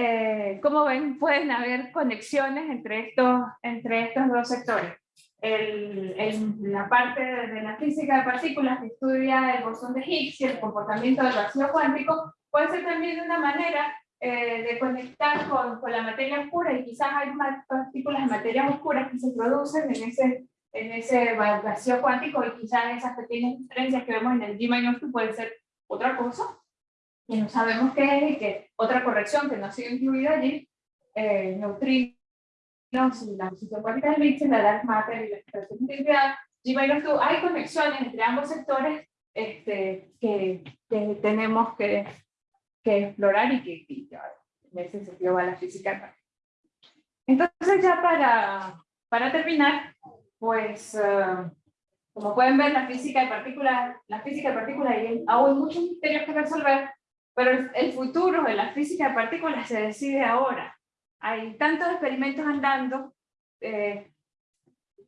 B: eh, como ven, pueden haber conexiones entre estos, entre estos dos sectores. El, el, la parte de la física de partículas que estudia el bosón de Higgs y el comportamiento del vacío cuántico puede ser también una manera eh, de conectar con, con, la materia oscura y quizás hay partículas de materia oscura que se producen en ese, en ese vacío cuántico y quizás esas pequeñas diferencias que vemos en el G-2 pueden ser otra cosa que no sabemos qué es y que otra corrección que no ha sido incluida allí, eh, neutrinos y la posición cuántica del Higgs, la dark matter y la expresión de identidad, G-2, hay conexiones entre ambos sectores este, que, que tenemos que, que explorar y que, y en ese sentido va la física. Entonces ya para, para terminar, pues uh, como pueden ver la física de partículas, la física de partículas hay aún muchos misterios que resolver, pero el, futuro de la física de partículas se decide ahora. Hay tantos experimentos andando, eh,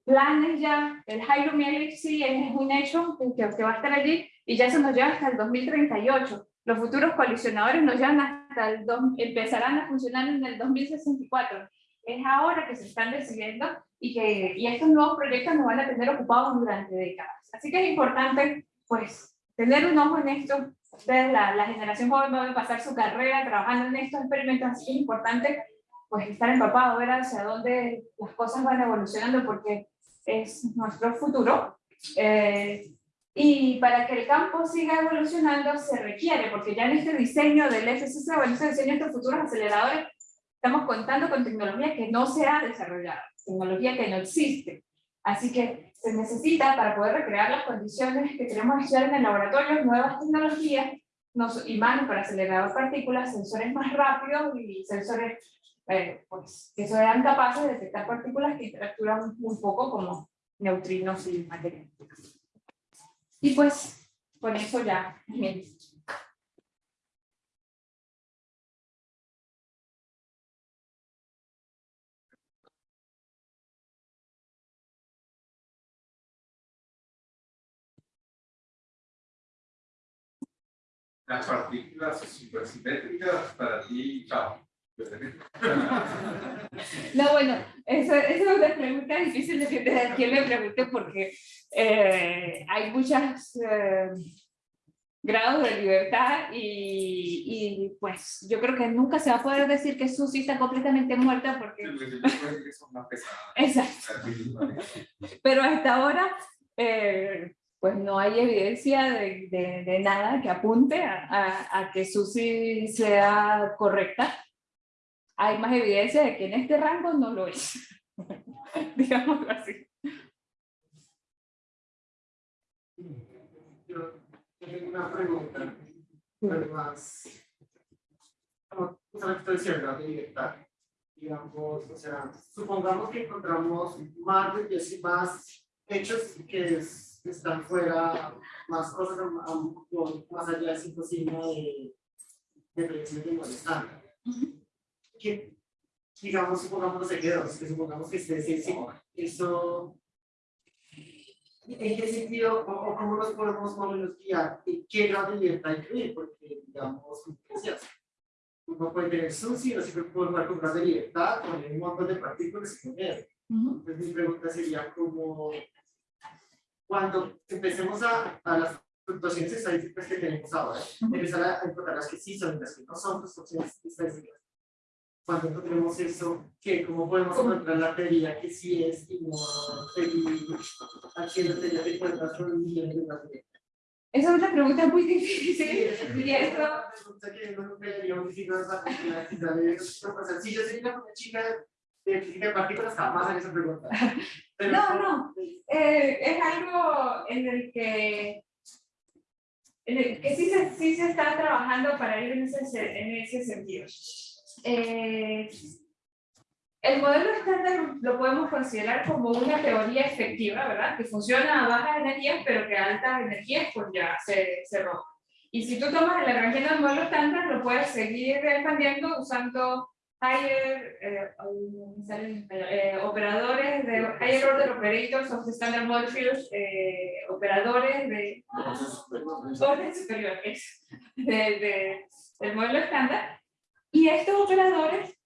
B: planes ya, el Hydrogen Galaxy es un hecho que, que va a estar allí y ya se nos lleva hasta el 2038. Los futuros colisionadores nos llevan hasta el, dos, empezarán a funcionar en el 2064. Es ahora que se están decidiendo y que y estos nuevos proyectos nos van a tener ocupados durante décadas. Así que es importante, pues, tener un ojo en esto. Ustedes, la, la generación joven va a pasar su carrera trabajando en estos experimentos, así que es importante pues estar empapado, ver hacia dónde las cosas van evolucionando porque es nuestro futuro. Eh, y para que el campo siga evolucionando se requiere, porque ya en este diseño del FCC o en este diseño de estos futuros aceleradores, estamos contando con tecnología que no se ha desarrollado, tecnología que no existe. Así que se necesita para poder recrear las condiciones que queremos estudiar en el laboratorio, nuevas tecnologías, nos, imanes para acelerar partículas, sensores más rápidos y sensores eh, pues, que sean capaces de detectar partículas que interactúan muy poco como neutrinos y materia. Y pues, con eso ya. Bien.
C: Las partículas supersimétricas para ti, chao.
B: No, bueno, eso, eso es una pregunta difícil de a quién le pregunte porque eh, hay muchos eh, grados de libertad y, y, pues yo creo que nunca se va a poder decir que Susi está completamente muerta porque... Exacto. Pero hasta ahora eh, pues no hay evidencia de, de, de, nada que apunte a, a, a que Susi sea correcta hay más evidencia de que en este rango no lo es. (laughs) Digámoslo así.
A: Yo, tengo una pregunta, pero más, como estoy diciendo, de libertad. Digamos, o sea, supongamos que encontramos más, más hechos que es, están fuera, más cosas más allá de 5 sigma de, de predicción de -huh que, digamos, supongamos, sé qué, que supongamos que esté, sí, eso
D: ¿En qué sentido o, o cómo nos podemos más o menos guiar? ¿En qué grado de libertad incluir? Porque, digamos, decías, uno puede tener SUSI, no siempre puede jugar con grado de libertad, con un montón de partículas y poner. Entonces, mi pregunta sería como, cuando empecemos a, a las fluctuaciones estadísticas que tenemos ahora, empezar a encontrar las que sí son y las que no son fluctuaciones estadísticas. Cuando encontremos eso, ¿qué? ¿cómo podemos encontrar la teoría que sí es y no haciendo teoría de cuerdas con millones de datos?
B: Esa es una pregunta muy difícil.
D: Sí,
B: Y esto,
D: pregunta que no me no es la complejidad de sea, Si yo soy una chica de partículas, jamás haría esa pregunta. Pero-
B: No, no. eh, es algo en el que en el que sí se, sí se está trabajando para ir en ese, se- en ese sentido. Eh, el modelo estándar lo podemos considerar como una teoría efectiva, ¿verdad? Que funciona a bajas energías, pero que a altas energías pues ya se, se rompe. Y si tú tomas el Lagrangiano del modelo estándar, lo puedes seguir expandiendo usando higher, eh, eh, operadores de higher order operators of the standard model fields, eh, operadores de orden superior es, de, de- del modelo estándar. Y estos operadores,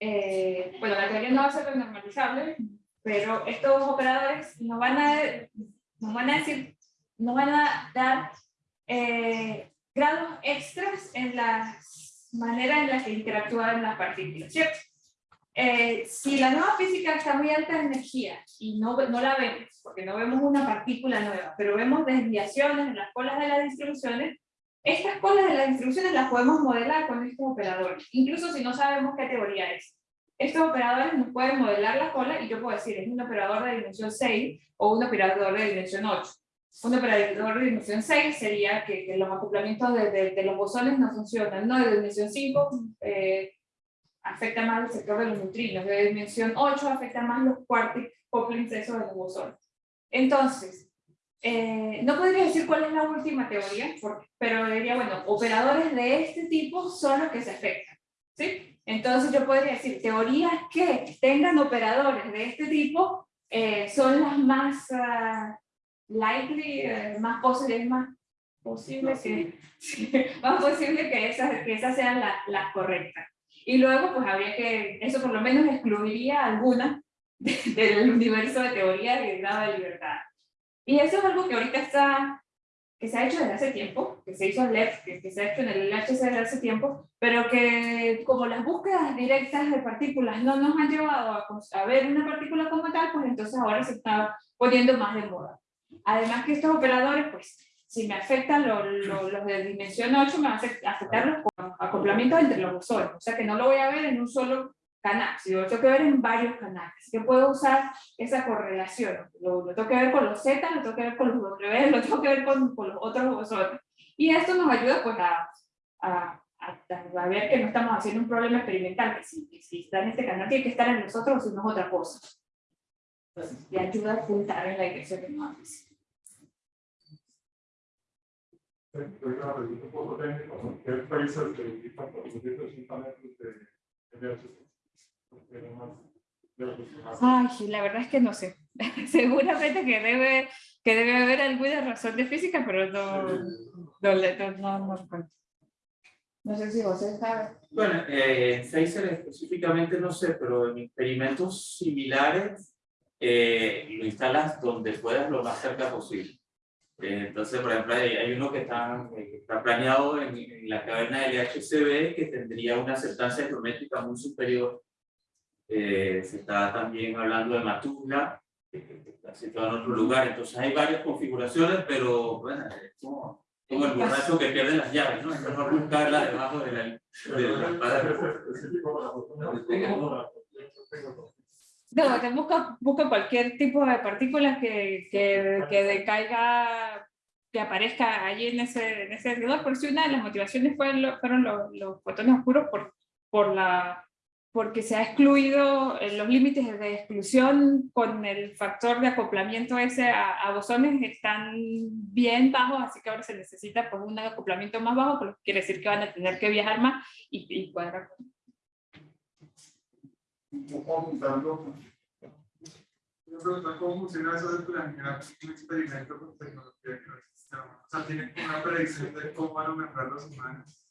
B: eh, bueno, la teoría no va a ser normalizable, pero estos operadores nos van a, nos van a decir, nos van a dar eh, grados extras en la manera en la que interactúan las partículas. Eh, si la nueva física está muy alta de energía y no, no la vemos, porque no vemos una partícula nueva, pero vemos desviaciones en las colas de las distribuciones, estas colas de las distribuciones las podemos modelar con estos operadores, incluso si no sabemos qué teoría es. Estos operadores nos pueden modelar la cola y yo puedo decir, es un operador de dimensión 6 o un operador de dimensión 8. Un operador de dimensión 6 sería que, que los acoplamientos de, de- de los bosones no funcionan, no de dimensión 5 eh, afecta más el sector de los neutrinos, de dimensión 8 afecta más los quartic couplings esos de los bosones. Entonces, eh, no podría decir cuál es la última teoría, porque- pero diría, bueno, operadores de este tipo son los que se afectan, ¿sí? Entonces yo podría decir, teorías que tengan operadores de este tipo eh, son las más ah, likely, eh, más posibles, más posible que, (laughs) más posible que esas, que esas sean la- las correctas. Y luego, pues habría que, eso por lo menos excluiría alguna (laughs) de- del universo de teoría de grado de libertad. Y eso es algo que ahorita está, que se ha hecho desde hace tiempo, que se hizo en LEF, que, que se ha hecho en el LHC desde hace tiempo, pero que como las búsquedas directas de partículas no nos han llevado a, a ver una partícula como tal, pues entonces ahora se está poniendo más de moda. Además que estos operadores, pues, si me afectan lo- lo- los de dimensión 8, me van a afect- afectar los co- acoplamientos entre los bosones. O sea que no lo voy a ver en un solo canal, sino lo tengo que ver en varios canales. Así que puedo usar esa correlación. Lo, lo tengo que ver con los Z, lo tengo que ver con los W, lo tengo que ver con, con los otros bosones. Y esto nos ayuda pues a, a, a- ver que no estamos haciendo un problema experimental, que si, que si está en este canal tiene que estar en nosotros o si no es otra cosa. Entonces, y ayuda a apuntar en la dirección que nos hace.
A: Soy una pregunta un poco técnica, ¿no? ¿Qué países que utilizan 480 metros de de LHC? Porque no más de lo que se hace.
B: Ay, la verdad es que no sé. (laughs) Seguramente que debe, que debe haber alguna razón de física, pero no, no, no, no, no sé si José sabe.
E: Bueno, eh, en Phaser específicamente no sé, pero en experimentos similares eh, lo instalas donde puedas lo más cerca posible. Eh, entonces, por ejemplo, hay, hay uno que está, eh, que está planeado en, en la caverna del LHCb que tendría una aceptancia geométrica muy superior. Eh, se está también hablando de Matula, que que está situado en otro lugar. Entonces hay varias configuraciones, pero bueno, es como, como el borracho que pierde las llaves, ¿no? Es mejor buscarla debajo de la, de la espada.
B: No, te busca, busca cualquier tipo de partículas que, que, que decaiga, que aparezca allí en ese, en ese alrededor, por si una de las motivaciones fueron, lo- fueron los, los fotones oscuros por, por la, porque se ha excluido eh, los límites de exclusión con el factor de acoplamiento ese a, a bosones están bien bajos, así que ahora se necesita pues, un acoplamiento más bajo, pero quiere decir que van a tener que viajar más y, y cuadrar.
A: Poco apuntando Me preguntan cómo funciona eso de planear un experimento con tecnología que no existe. O sea, tienen una predicción de cómo van a mejorar los humanos.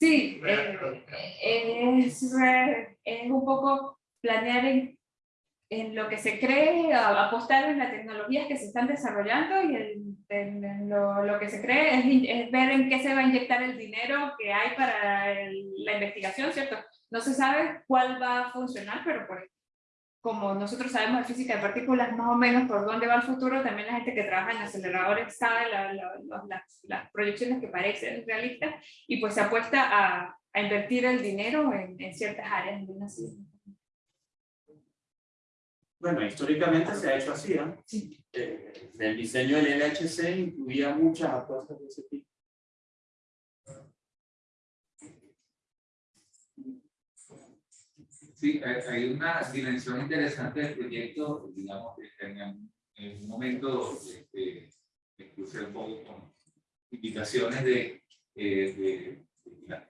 B: Sí, eh, es, eh, es un poco planear en, en lo que se cree, apostar en las tecnologías que se están desarrollando y en, en- lo, lo que se cree es, es ver en qué se va a inyectar el dinero que hay para el- la investigación, ¿cierto? No se sabe cuál va a funcionar, pero pues, como nosotros sabemos de física de partículas más o menos por dónde va el futuro, también la gente que trabaja en aceleradores sabe la- la- los- las, las proyecciones que parecen realistas y pues se apuesta a, a invertir el dinero en, en ciertas áreas de una ciencia.
E: Bueno, históricamente se ha hecho así, ¿no?
B: Sí.
E: Eh, el diseño del LHC incluía muchas apuestas de ese tipo.
C: Sí, hay, una dimensión interesante del proyecto, digamos, que en, un momento este, me crucé un poco con indicaciones de, eh, de, de la,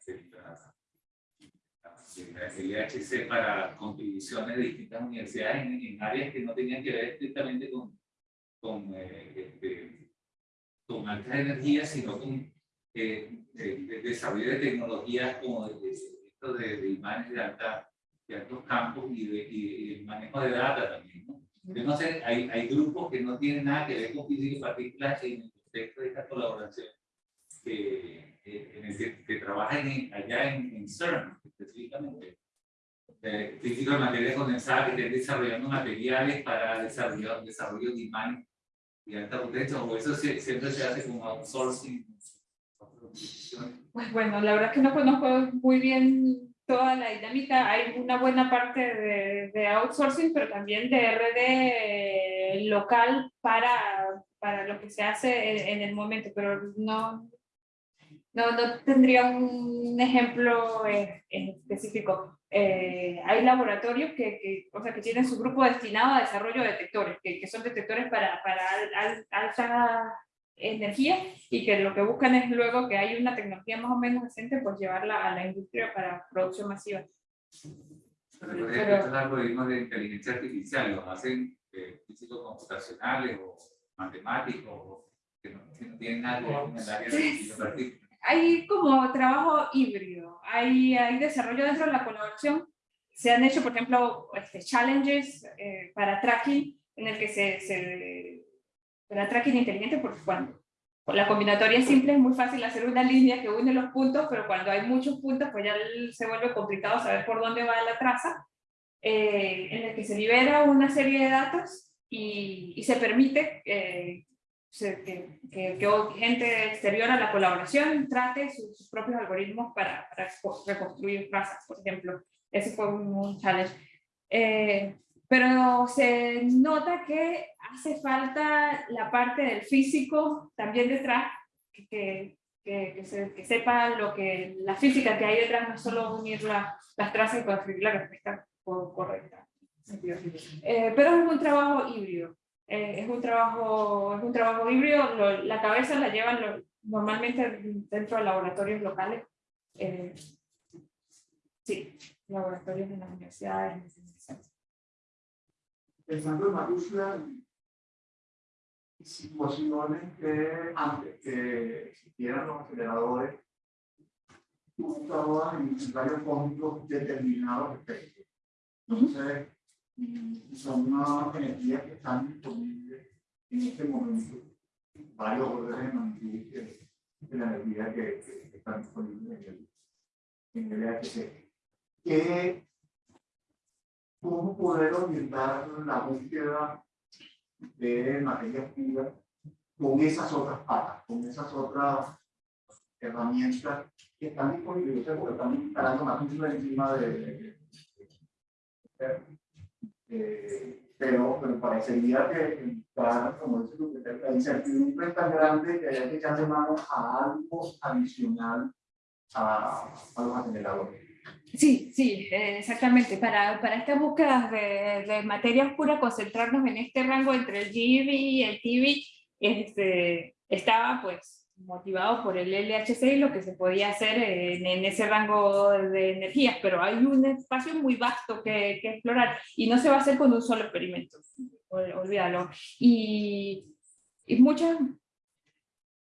C: LHC para contribuciones de distintas universidades en, en áreas que no tenían que ver estrictamente con, con, eh, este, con altas energías, sino con eh, desarrollo de tecnologías como de, de imanes de alta altos campos y, de, y, el manejo de data también, ¿no? Sé, hay, hay grupos que no tienen nada que ver con física y partículas en el contexto de esta colaboración, que, en el que, que trabajan en- allá en, en CERN, específicamente. Eh, física de materia condensada que estén desarrollando materiales para desarrollo, desarrollo de imanes de alta potencia, o eso se- siempre se hace con outsourcing.
B: Pues bueno, la verdad es que no conozco muy bien toda la dinámica. Hay una buena parte de, de outsourcing, pero también de RD local para, para lo que se hace en, en el momento, pero no, no, no tendría un ejemplo eh, específico. Eh, hay laboratorios que, que, o sea, que tienen su grupo destinado a desarrollo de detectores, que, que son detectores para, para al- al- alta energía y que lo que buscan es luego que hay una tecnología más o menos decente, pues llevarla a la industria para producción masiva.
C: Por ejemplo, estos algoritmos de inteligencia artificial los hacen eh, físicos computacionales o matemáticos o que no, que no tienen ver con el área de física de.
B: Hay como trabajo híbrido, hay, hay desarrollo dentro de la colaboración. Se han hecho, por ejemplo, este, challenges eh, para tracking, en el que se, se para tracking inteligente, porque cuando la combinatoria simple es muy fácil hacer una línea que une los puntos, pero cuando hay muchos puntos, pues ya se vuelve complicado saber por dónde va la traza, eh, en el que se libera una serie de datos y, y se permite eh, que, que, que gente exterior a la colaboración trate sus, sus propios algoritmos para, para reco- reconstruir trazas, por ejemplo. Ese fue un, un challenge. Eh, pero se nota que hace falta la parte del físico también detrás, que, que, que, se- que sepa lo que, la física que hay detrás, no solo unir la- las trazas y construir la respuesta co- correcta. Eh, pero es un trabajo híbrido. Eh, es un trabajo, es un trabajo híbrido, lo- la cabeza la llevan lo- normalmente dentro de laboratorios locales. Eh, sí, laboratorios en las universidades.
A: Pensando en mayúsculas, situaciones que antes que existieran los aceleradores, estabas en rayos cósmicos determinados efectos. Entonces, son unas energías que están disponibles en este momento, varios órdenes de magnitud de, la energía que, que- que están disponibles en el, en el LHC. ¿Qué, ¿Cómo poder orientar la búsqueda de materia pura con esas otras patas, con esas otras herramientas que están disponibles? Porque están instalando más encima de, pero, pero parecería que está, como dice que la incertidumbre es tan grande que hay que echarle mano a algo adicional a, a los aceleradores.
B: Sí, sí, eh, exactamente. Para, para estas búsquedas de, de materia oscura, concentrarnos en este rango entre el GeV y el TeV, este, estaba pues motivado por el LHC y lo que se podía hacer en, en ese rango de energías, pero hay un espacio muy vasto que, que explorar y no se va a hacer con un solo experimento. ol- olvídalo. Y, y muchos,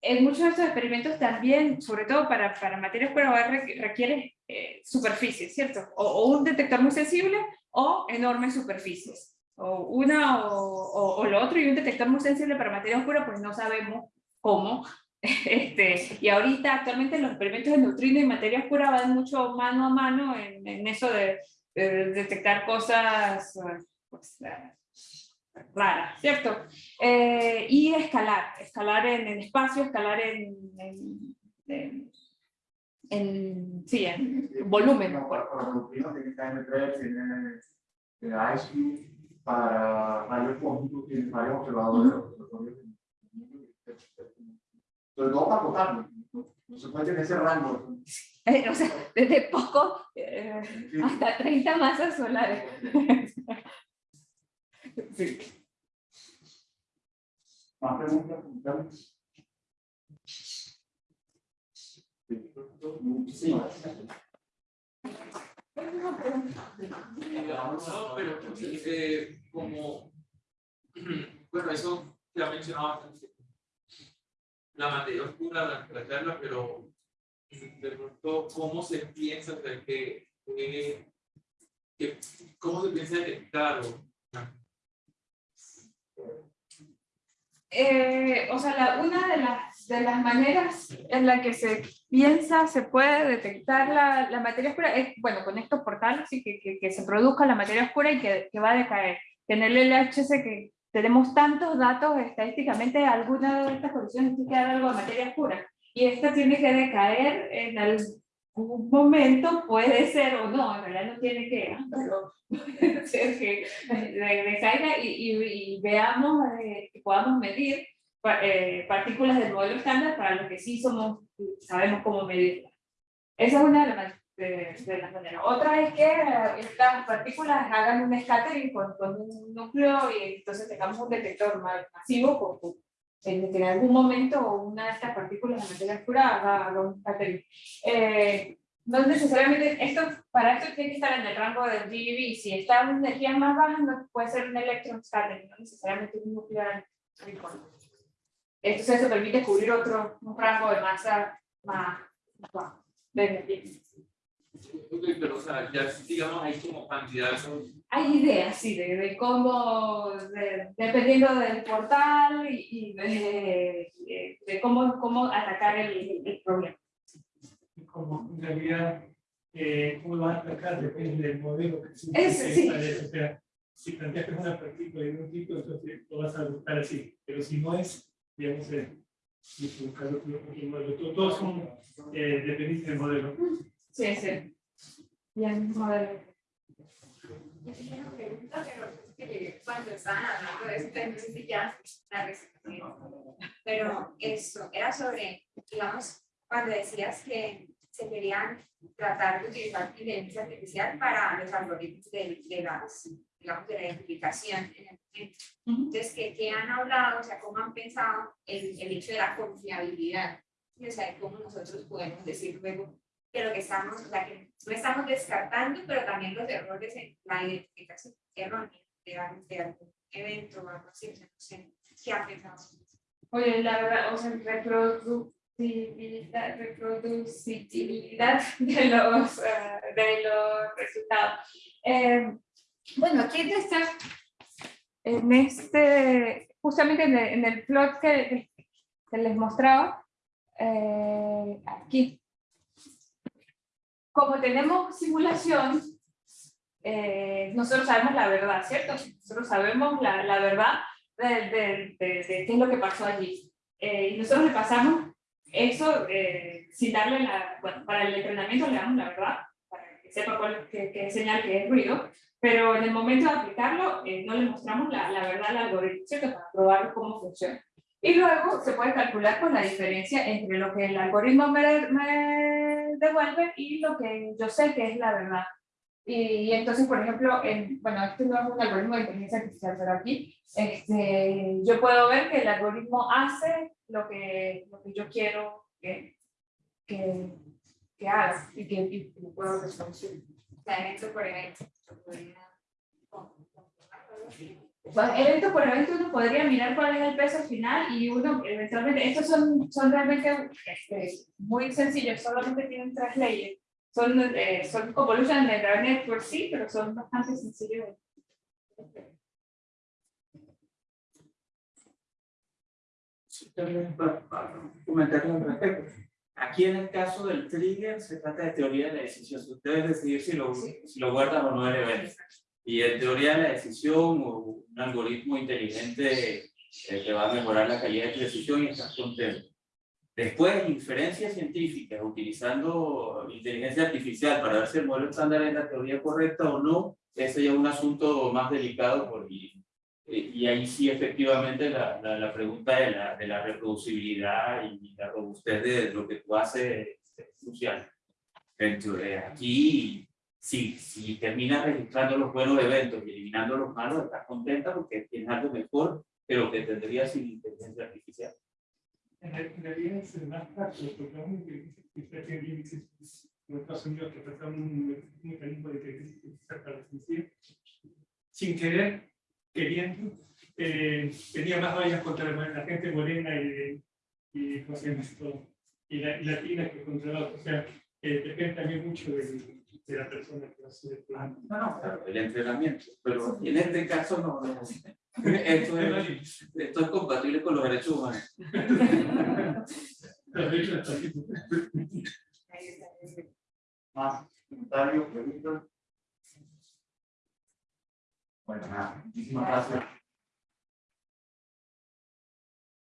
B: en muchos de estos experimentos también, sobre todo para, para materia oscura, requiere, requiere eh, superficies, ¿cierto? O, o un detector muy sensible o enormes superficies. O una o, o- o lo otro, y un detector muy sensible para materia oscura, pues no sabemos cómo. (laughs) Este, y ahorita actualmente los experimentos de neutrino y materia oscura van mucho mano a mano en, en eso de, de detectar cosas pues, raras, ¿cierto? Eh, y escalar, escalar en el espacio, escalar en, en, en, en- sí, en volumen.
A: Para, para neutrinos tiene KM3, tiene, tiene ICE, para rayos cósmicos tiene varios observadores. Sobre todo para acotarlo. No se puede tener ese rango.
B: Eh, o sea, desde poco eh,
A: Sí.
B: hasta 30 masas solares. Sí.
A: Más preguntas, comentarios. Sí. Muchísimas.
E: No, pero eh, como, (clears throat) bueno, eso se ha mencionado antes, la materia oscura durante la charla, pero de pronto, ¿cómo se piensa, o sea, que, que- que- cómo se piensa detectar? o-
B: Eh, o sea, la- una de las, de las maneras en la que se piensa, se puede detectar la, la materia oscura, es, bueno, con estos portales, sí, que, que, que se produzca la materia oscura y que, que va a decaer. En el LHC que tenemos tantos datos, estadísticamente alguna de estas condiciones tiene que dar algo de materia oscura. Y esta tiene que decaer en algún momento, puede ser o no, en realidad no tiene que, pero puede (laughs) ser que de- decaiga y, y, y veamos, eh, que podamos medir eh, partículas del modelo estándar para lo que sí somos, sabemos cómo medirlas. Esa es una de las, de, de las maneras. Otra es que eh, estas partículas hagan un scattering con, con un núcleo y entonces tengamos un detector ma- masivo con, en que en algún momento una de estas partículas de materia oscura haga, un scattering. Eh, no necesariamente, esto, para esto tiene que estar en el rango del GeV, si está en energías más bajas, no puede ser un electron scattering, no necesariamente un nuclear. Entonces eso permite cubrir otro, un rango de masa más bajo de energía.
E: Ok, pero, o sea, ya digamos, hay como candidatos
B: Hay ideas, sí, de, de cómo, de- dependiendo del portal y, y de, de- cómo, cómo atacar el, el problema.
F: como en realidad eh, cómo lo vas a atacar depende del modelo que se
B: sí.
F: O sea, si planteas que es una partícula de un tipo, entonces lo vas a buscar así. Pero si no es, digamos, eh, modelo. Todo- Todos son eh, dependientes del modelo.
B: Sí, sí. Bien, modelo.
G: Yo tenía una pregunta, pero es que cuando estaban hablando de esto, no sé si ya la respondí. Pero esto era sobre, digamos, cuando decías que se querían tratar de utilizar inteligencia artificial para los algoritmos de, de las, digamos, de la identificación en el momento. Entonces, ¿qué, qué han hablado? O sea, ¿cómo han pensado el, el hecho de la confiabilidad? Y, O sea, ¿cómo nosotros podemos decir luego que lo que estamos, o sea, que no estamos descartando, pero también los errores en la identificación errónea de, de algún evento o algo así, no sé, ¿qué han pensado?
B: Oye, la verdad, o sea, reproducibilidad, reproducibilidad de los, eh, de los resultados. Eh, bueno, aquí en este, en este, justamente en el, en el plot que, que les mostraba, eh, aquí, como tenemos simulación, eh, nosotros sabemos la verdad, ¿cierto? Nosotros sabemos la, la verdad de, de, de- de qué es lo que pasó allí. Eh, y nosotros le pasamos eso eh, sin darle la, bueno, para el entrenamiento le damos la verdad, para que sepa cuál, qué, qué señal que es ruido, pero en el momento de aplicarlo eh, no le mostramos la, la verdad al algoritmo, ¿cierto? Para probar cómo funciona. Y luego se puede calcular con la diferencia entre lo que el algoritmo me, me devuelve y lo que yo sé que es la verdad. Y, entonces, por ejemplo, en, bueno, este no es un algoritmo de inteligencia artificial, pero aquí este, yo puedo ver que el algoritmo hace lo que, lo que yo quiero que, que, que haga y que y lo puedo reproducir.
G: O sea, evento por evento.
B: evento por evento uno podría mirar cuál es el peso final y uno eventualmente, estos son, son realmente este, muy sencillos, solamente tienen tres leyes. Son, eh, son convolution de Network por sí, pero son bastante sencillos.
E: Para, para comentar al respecto. Aquí en el caso del trigger se trata de teoría de la decisión. Usted debe decidir si lo, si lo guardas o no el evento. Y en teoría de la decisión o un algoritmo inteligente eh, que va a mejorar la calidad de tu decisión y estás contento. Después, inferencia científica, utilizando inteligencia artificial para ver si el modelo estándar es la teoría correcta o no, ese ya es un asunto más delicado por, y, y ahí sí efectivamente la, la, la pregunta de la, de la reproducibilidad y la robustez de lo que tú haces es crucial. Aquí, si, si terminas registrando los buenos eventos y eliminando los malos, estás contenta porque tienes algo mejor que lo que tendrías sin inteligencia artificial.
F: En real- en realidad es más práctico, porque una inteligencia artificial tiene límites. En Estados Unidos que trataron un mecanismo de inteligencia artificial para sin querer, queriendo, eh, tenía más vallas contra la, la gente morena y, y, la, y latina que contra la otra. O sea, eh, depende también mucho de, de la persona que hace el plan.
E: No, no, claro, el entrenamiento, pero en este caso no. no. (laughs) Esto, es, esto es compatible con los derechos humanos.
A: Más comentarios, preguntas. Bueno, nada, muchísimas gracias.